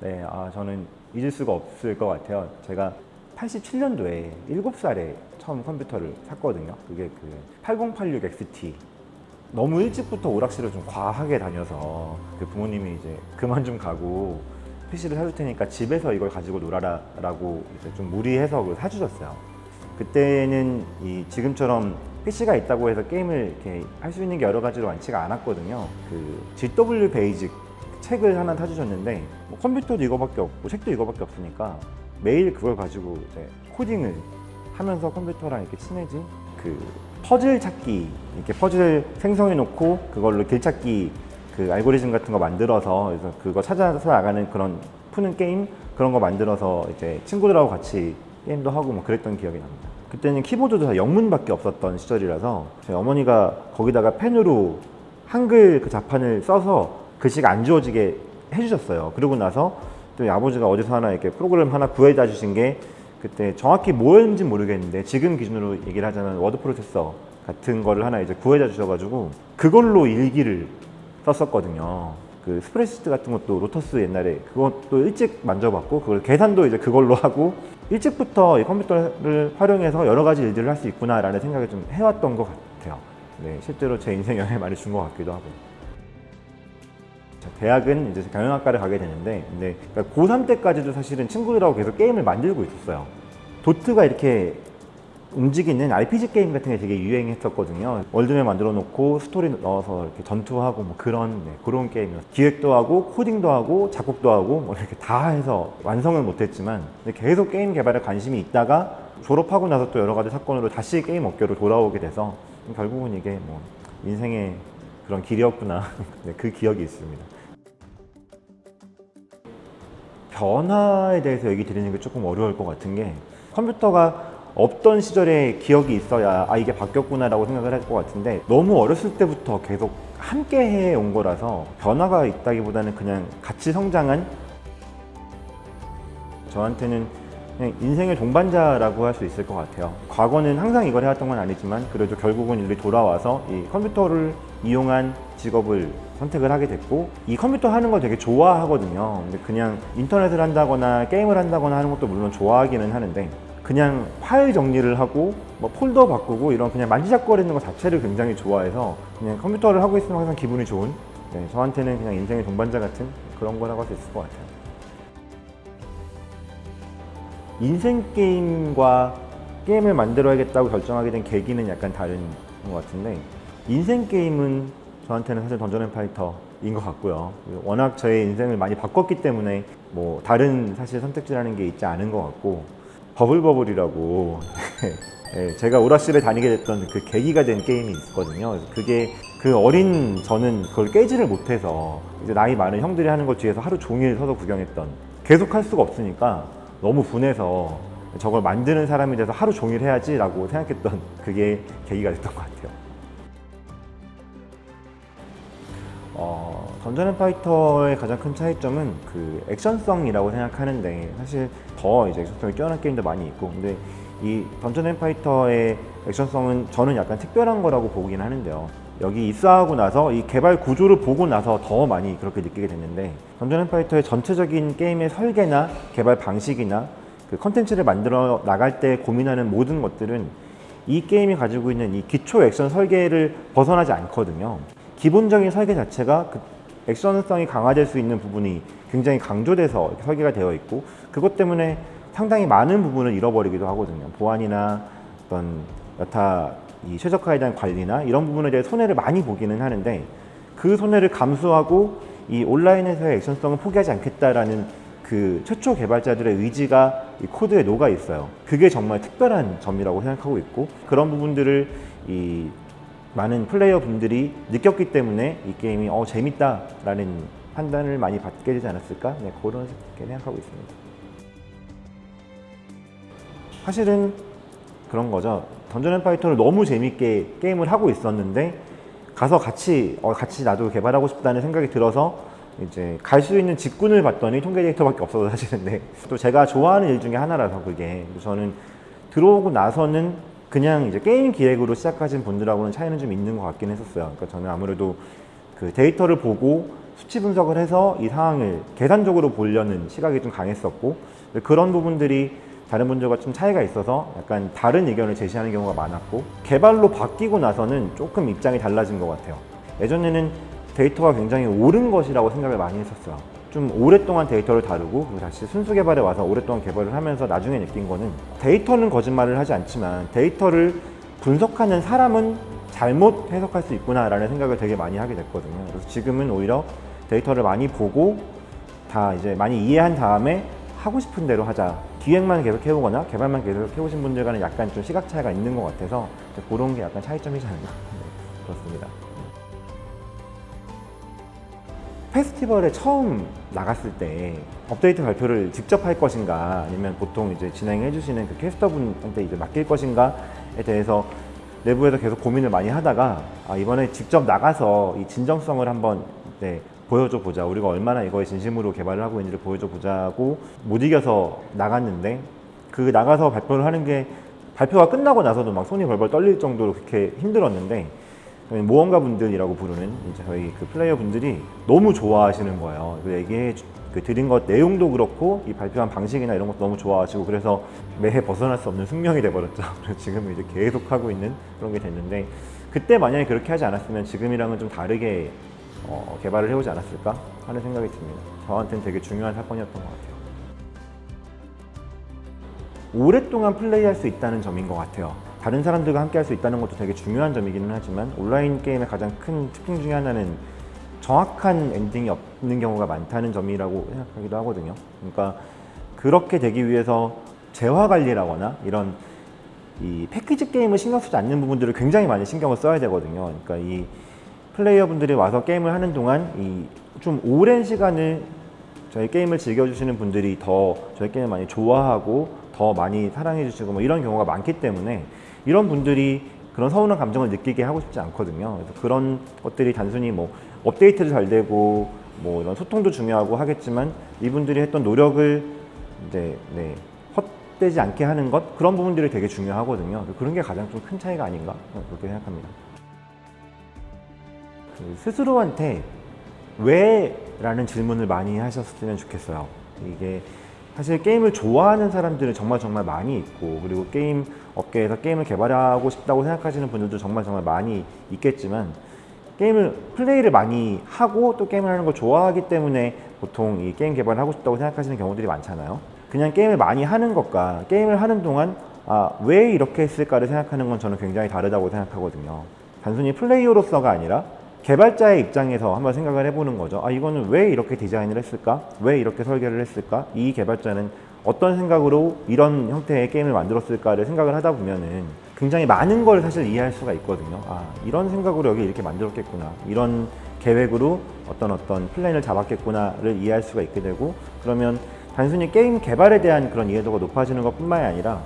네, 아, 저는 잊을 수가 없을 것 같아요. 제가 87년도에 7살에 처음 컴퓨터를 샀거든요. 그게 그 8086 XT. 너무 일찍부터 오락실을 좀 과하게 다녀서 그 부모님이 이제 그만 좀 가고 PC를 사줄 테니까 집에서 이걸 가지고 놀아라 라고 이제 좀 무리해서 그걸 사주셨어요. 그때는 이 지금처럼 PC가 있다고 해서 게임을 이렇게 할 수 있는 게 여러 가지로 많지가 않았거든요. 그 GW 베이직 책을 하나 사주셨는데 뭐 컴퓨터도 이거밖에 없고 책도 이거밖에 없으니까 매일 그걸 가지고 이제 코딩을 하면서 컴퓨터랑 이렇게 친해진 그 퍼즐 찾기 이렇게 퍼즐 생성해 놓고 그걸로 길 찾기 그 알고리즘 같은 거 만들어서 그래서 그거 찾아서 나가는 그런 푸는 게임 그런 거 만들어서 이제 친구들하고 같이 게임도 하고 뭐 그랬던 기억이 납니다. 그때는 키보드도 다 영문밖에 없었던 시절이라서 저희 어머니가 거기다가 펜으로 한글 그 자판을 써서 글씨가 안 지워지게 해주셨어요. 그러고 나서 또 아버지가 어디서 하나 이렇게 프로그램 하나 구해다 주신 게 그때 정확히 뭐였는지 모르겠는데 지금 기준으로 얘기를 하자면 워드 프로세서 같은 거를 하나 이제 구해다 주셔가지고 그걸로 일기를 썼었거든요. 그 spreadsheet 같은 것도 로터스 옛날에 그것도 일찍 만져봤고 그걸 계산도 이제 그걸로 하고 일찍부터 이 컴퓨터를 활용해서 여러 가지 일들을 할 수 있구나라는 생각을 좀 해왔던 것 같아요. 네, 실제로 제 인생에 영향을 많이 준 것 같기도 하고. 자, 대학은 이제 경영학과를 가게 되는데, 근데 그러니까 고3 때까지도 사실은 친구들하고 계속 게임을 만들고 있었어요. 도트가 이렇게 움직이는 RPG 게임 같은 게 되게 유행했었거든요. world map 만들어 놓고 스토리 넣어서 이렇게 전투하고 뭐 그런 네, 그런 게임이요. 기획도 하고 코딩도 하고 작곡도 하고 뭐 이렇게 다 해서 완성을 못했지만 계속 게임 개발에 관심이 있다가 졸업하고 나서 또 여러 가지 사건으로 다시 게임 업계로 돌아오게 돼서 결국은 이게 뭐 인생의 그런 길이었구나 네, 그 기억이 있습니다. 변화에 대해서 얘기 드리는 게 조금 어려울 것 같은 게 컴퓨터가 없던 시절에 기억이 있어야 아 이게 바뀌었구나 라고 생각을 할 것 같은데 너무 어렸을 때부터 계속 함께 해온 거라서 변화가 있다기보다는 그냥 같이 성장한 저한테는 그냥 인생의 동반자라고 할 수 있을 것 같아요. 과거는 항상 이걸 해왔던 건 아니지만 그래도 결국은 일이 돌아와서 이 컴퓨터를 이용한 직업을 선택을 하게 됐고 이 컴퓨터 하는 거 되게 좋아하거든요. 근데 그냥 인터넷을 한다거나 게임을 한다거나 하는 것도 물론 좋아하기는 하는데 그냥 파일 정리를 하고 뭐 폴더 바꾸고 이런 그냥 만지작거리는 것 자체를 굉장히 좋아해서 그냥 컴퓨터를 하고 있으면 항상 기분이 좋은 네, 저한테는 그냥 인생의 동반자 같은 그런 거라고 할 수 있을 것 같아요. 인생 게임과 게임을 만들어야겠다고 결정하게 된 계기는 약간 다른 것 같은데 인생 게임은 저한테는 사실 던전 앤 파이터인 것 같고요 워낙 저의 인생을 많이 바꿨기 때문에 뭐 다른 사실 선택지라는 게 있지 않은 것 같고 버블버블이라고 예, 제가 오락실에 다니게 됐던 그 계기가 된 게임이 있거든요. 그게 그 어린 저는 그걸 깨지를 못해서 이제 나이 많은 형들이 하는 것 뒤에서 하루 종일 서서 구경했던 계속 할 수가 없으니까 너무 분해서 저걸 만드는 사람이 돼서 하루 종일 해야지 라고 생각했던 그게 계기가 됐던 것 같아요. 던전 앤 파이터의 가장 큰 차이점은 그 액션성이라고 생각하는데 사실 더 이제 액션성이 뛰어난 게임도 많이 있고 근데 이 던전 앤 파이터의 액션성은 저는 약간 특별한 거라고 보긴 하는데요. 여기 입사하고 나서 이 개발 구조를 보고 나서 더 많이 그렇게 느끼게 됐는데 던전 앤 파이터의 전체적인 게임의 설계나 개발 방식이나 그 컨텐츠를 만들어 나갈 때 고민하는 모든 것들은 이 게임이 가지고 있는 이 기초 액션 설계를 벗어나지 않거든요. 기본적인 설계 자체가 그 액션성이 강화될 수 있는 부분이 굉장히 강조돼서 설계가 되어 있고 그것 때문에 상당히 많은 부분을 잃어버리기도 하거든요. 보안이나 어떤 여타 이 최적화에 대한 관리나 이런 부분에 대해 손해를 많이 보기는 하는데 그 손해를 감수하고 이 온라인에서의 액션성을 포기하지 않겠다라는 그 최초 개발자들의 의지가 이 코드에 녹아 있어요. 그게 정말 특별한 점이라고 생각하고 있고 그런 부분들을 이 많은 플레이어 분들이 느꼈기 때문에 이 게임이 어 재밌다 라는 판단을 많이 받게 되지 않았을까 네, 그런 생각하고 있습니다. 사실은 그런 거죠. 던전 앤 파이터를 너무 재밌게 게임을 하고 있었는데 가서 같이 어, 같이 나도 개발하고 싶다는 생각이 들어서 이제 갈 수 있는 직군을 봤더니 통계 데이터밖에 없어서 사실은 네. 또 제가 좋아하는 일 중에 하나라서 그게 저는 들어오고 나서는 그냥 이제 게임 기획으로 시작하신 분들하고는 차이는 좀 있는 것 같긴 했었어요. 그러니까 저는 아무래도 그 데이터를 보고 수치 분석을 해서 이 상황을 계산적으로 보려는 시각이 좀 강했었고 그런 부분들이 다른 분들과 좀 차이가 있어서 약간 다른 의견을 제시하는 경우가 많았고 개발로 바뀌고 나서는 조금 입장이 달라진 것 같아요. 예전에는 데이터가 굉장히 옳은 것이라고 생각을 많이 했었어요. 좀 오랫동안 데이터를 다루고 다시 순수 개발에 와서 오랫동안 개발을 하면서 나중에 느낀 거는 데이터는 거짓말을 하지 않지만 데이터를 분석하는 사람은 잘못 해석할 수 있구나 라는 생각을 되게 많이 하게 됐거든요. 그래서 지금은 오히려 데이터를 많이 보고 다 이제 많이 이해한 다음에 하고 싶은 대로 하자. 기획만 계속 해오거나 개발만 계속 해오신 분들과는 약간 좀 시각 차이가 있는 것 같아서 그런 게 약간 차이점이지 않나. 네, 그렇습니다. 페스티벌에 처음 나갔을 때 업데이트 발표를 직접 할 것인가 아니면 보통 이제 진행해 주시는 그 캐스터분한테 이제 맡길 것인가에 대해서 내부에서 계속 고민을 많이 하다가 아, 이번에 직접 나가서 이 진정성을 한번 네, 보여줘 보자. 우리가 얼마나 이거에 진심으로 개발을 하고 있는지를 보여줘 보자고 못 이겨서 나갔는데 그 나가서 발표를 하는 게 발표가 끝나고 나서도 막 손이 벌벌 떨릴 정도로 그렇게 힘들었는데 모험가 분들이라고 부르는 이제 저희 그 플레이어 분들이 너무 좋아하시는 거예요. 그 얘기해 주- 그 드린 것 내용도 그렇고 이 발표한 방식이나 이런 것도 너무 좋아하시고 그래서 매해 벗어날 수 없는 숙명이 돼버렸죠. 지금은 이제 계속 하고 있는 그런 게 됐는데 그때 만약에 그렇게 하지 않았으면 지금이랑은 좀 다르게 어, 개발을 해오지 않았을까 하는 생각이 듭니다. 저한테는 되게 중요한 사건이었던 것 같아요. 오랫동안 플레이할 수 있다는 점인 것 같아요. 다른 사람들과 함께 할 수 있다는 것도 되게 중요한 점이기는 하지만 온라인 게임의 가장 큰 특징 중에 하나는 정확한 엔딩이 없는 경우가 많다는 점이라고 생각하기도 하거든요. 그러니까 그렇게 되기 위해서 재화 관리라거나 이런 이 패키지 게임을 신경 쓰지 않는 부분들을 굉장히 많이 신경을 써야 되거든요. 그러니까 이 플레이어분들이 와서 게임을 하는 동안 이 좀 오랜 시간을 저희 게임을 즐겨주시는 분들이 더 저희 게임을 많이 좋아하고 더 많이 사랑해주시고 뭐 이런 경우가 많기 때문에 이런 분들이 그런 서운한 감정을 느끼게 하고 싶지 않거든요. 그래서 그런 것들이 단순히 뭐 업데이트도 잘 되고 뭐 이런 소통도 중요하고 하겠지만 이분들이 했던 노력을 이제 네, 헛되지 않게 하는 것 그런 부분들이 되게 중요하거든요. 그런 게 가장 좀 큰 차이가 아닌가 그렇게 생각합니다. 그 스스로한테 왜? 라는 질문을 많이 하셨으면 좋겠어요. 이게 사실 게임을 좋아하는 사람들은 정말 정말 많이 있고 그리고 게임 업계에서 게임을 개발하고 싶다고 생각하시는 분들도 정말 정말 많이 있겠지만 게임을 플레이를 많이 하고 또 게임을 하는 걸 좋아하기 때문에 보통 이 게임 개발을 하고 싶다고 생각하시는 경우들이 많잖아요. 그냥 게임을 많이 하는 것과 게임을 하는 동안 아, 왜 이렇게 했을까를 생각하는 건 저는 굉장히 다르다고 생각하거든요. 단순히 플레이어로서가 아니라 개발자의 입장에서 한번 생각을 해보는 거죠. 아, 이거는 왜 이렇게 디자인을 했을까? 왜 이렇게 설계를 했을까? 이 개발자는 어떤 생각으로 이런 형태의 게임을 만들었을까를 생각을 하다 보면은 굉장히 많은 걸 사실 이해할 수가 있거든요. 아, 이런 생각으로 여기 이렇게 만들었겠구나. 이런 계획으로 어떤 어떤 플랜을 잡았겠구나를 이해할 수가 있게 되고 그러면 단순히 게임 개발에 대한 그런 이해도가 높아지는 것 뿐만이 아니라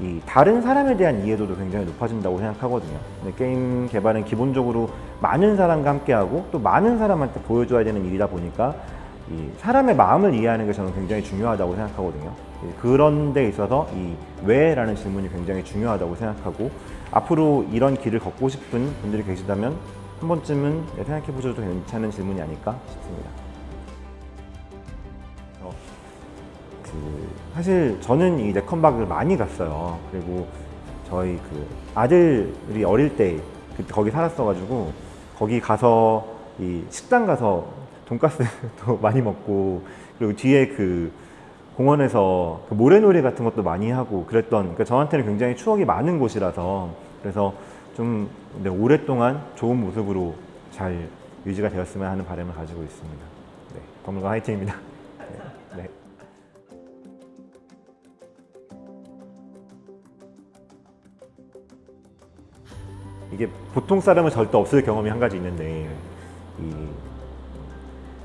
이 다른 사람에 대한 이해도도 굉장히 높아진다고 생각하거든요. 근데 게임 개발은 기본적으로 많은 사람과 함께하고 또 많은 사람한테 보여줘야 되는 일이다 보니까 이 사람의 마음을 이해하는 게 저는 굉장히 중요하다고 생각하거든요. 이 그런 데 있어서 이 왜라는 질문이 굉장히 중요하다고 생각하고 앞으로 이런 길을 걷고 싶은 분들이 계시다면 한 번쯤은 생각해 보셔도 괜찮은 질문이 아닐까 싶습니다. 어, 그 사실 저는 이 네컨박을 많이 갔어요. 그리고 저희 그 아들이 어릴 때 거기 살았어가지고 거기 가서 이 식당 가서 돈가스도 많이 먹고 그리고 뒤에 그 공원에서 그 모래놀이 같은 것도 많이 하고 그랬던 그러니까 저한테는 굉장히 추억이 많은 곳이라서 그래서 좀 네, 오랫동안 좋은 모습으로 잘 유지가 되었으면 하는 바람을 가지고 있습니다. 네, 건물과 화이팅입니다. 이게 보통 사람은 절대 없을 경험이 한 가지 있는데 이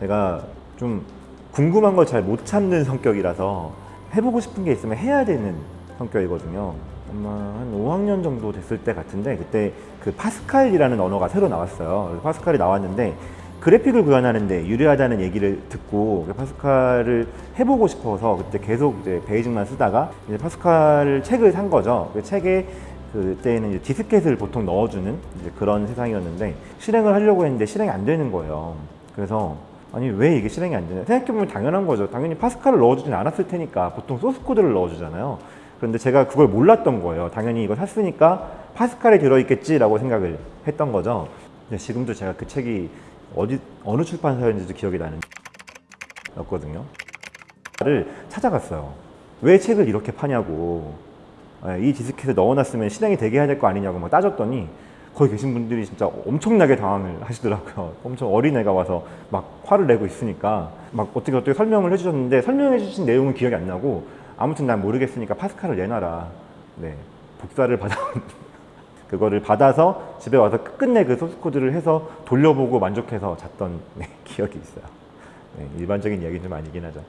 제가 좀 궁금한 걸 잘 못 참는 성격이라서 해보고 싶은 게 있으면 해야 되는 성격이거든요. 아마 한 5학년 정도 됐을 때 같은데 그때 그 파스칼이라는 언어가 새로 나왔어요. 파스칼이 나왔는데 그래픽을 구현하는데 유리하다는 얘기를 듣고 그 파스칼을 해보고 싶어서 그때 계속 이제 베이직만 쓰다가 이제 파스칼 책을 산 거죠. 그 책에 그때는 디스켓을 보통 넣어주는 그런 세상이었는데 실행을 하려고 했는데 실행이 안 되는 거예요. 그래서 아니 왜 이게 실행이 안 되냐? 생각해보면 당연한 거죠. 당연히 파스칼을 넣어주진 않았을 테니까 보통 소스 코드를 넣어주잖아요. 그런데 제가 그걸 몰랐던 거예요. 당연히 이거 샀으니까 파스칼이 들어있겠지라고 생각을 했던 거죠. 지금도 제가 그 책이 어디 어느 출판사였는지도 기억이 나는 였거든요. 를 찾아갔어요. 왜 책을 이렇게 파냐고. 예, 이 디스켓에 넣어놨으면 실행이 되게 해야 될 거 아니냐고 막 따졌더니 거기 계신 분들이 진짜 엄청나게 당황을 하시더라고요. 엄청 어린애가 와서 막 화를 내고 있으니까 막 어떻게 어떻게 설명을 해주셨는데 설명해 주신 내용은 기억이 안 나고 아무튼 난 모르겠으니까 파스칼을 내놔라. 네, 복사를 받아 그거를 받아서 집에 와서 끝끝내 그 소스 코드를 해서 돌려보고 만족해서 잤던 네, 기억이 있어요. 네, 일반적인 이야기는 좀 아니긴 하죠.